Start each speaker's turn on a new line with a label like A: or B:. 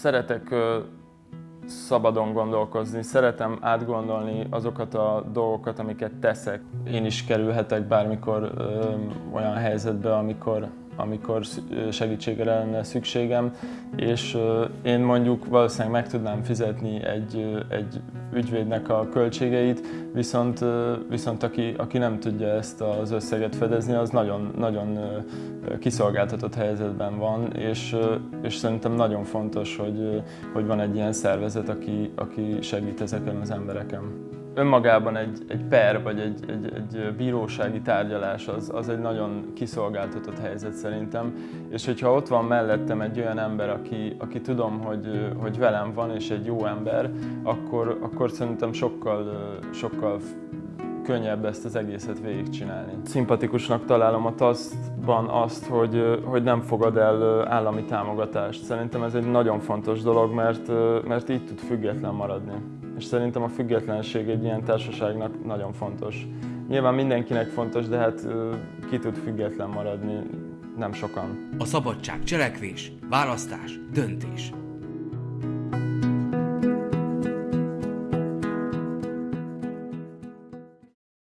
A: Szeretek szabadon gondolkozni, szeretem átgondolni azokat a dolgokat, amiket teszek. Én is kerülhetek bármikor ö, olyan helyzetbe, amikor, amikor segítségre lenne szükségem, és én mondjuk valószínűleg meg tudnám fizetni egy, egy ügyvédnek a költségeit, viszont, viszont aki, aki nem tudja ezt az összeget fedezni, az nagyon, nagyon kiszolgáltatott helyzetben van, és, és szerintem nagyon fontos, hogy, hogy van egy ilyen szervezet, aki, aki segít ezeken az embereken önmagában egy, egy per vagy egy, egy, egy bírósági tárgyalás az, az egy nagyon kiszolgáltatott helyzet szerintem, és hogyha ott van mellettem egy olyan ember, aki, aki tudom, hogy, hogy velem van és egy jó ember, akkor, akkor szerintem sokkal, sokkal könnyebb ezt az egészet végigcsinálni. Szimpatikusnak találom a TASZ-ban azt, hogy, hogy nem fogad el állami támogatást. Szerintem ez egy nagyon fontos dolog, mert, mert így tud független maradni és szerintem a függetlenség egy ilyen társaságnak nagyon fontos. Nyilván mindenkinek fontos, de hát ki tud független maradni, nem sokan.
B: A szabadság cselekvés, választás, döntés.